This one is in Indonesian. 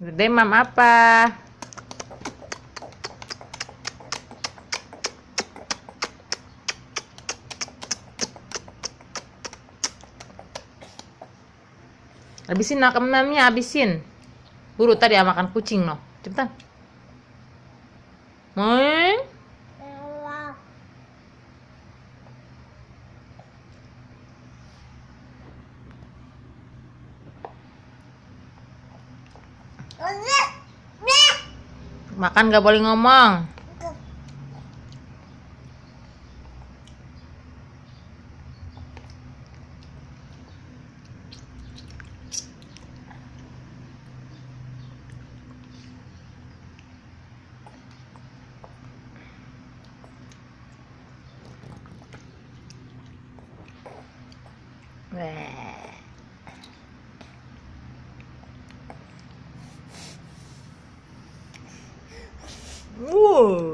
Demam apa? Habisin nak demamnya, habisin. Buru tadi ya makan kucing no. Cepetan. Moing. Makan gak boleh ngomong. 우와.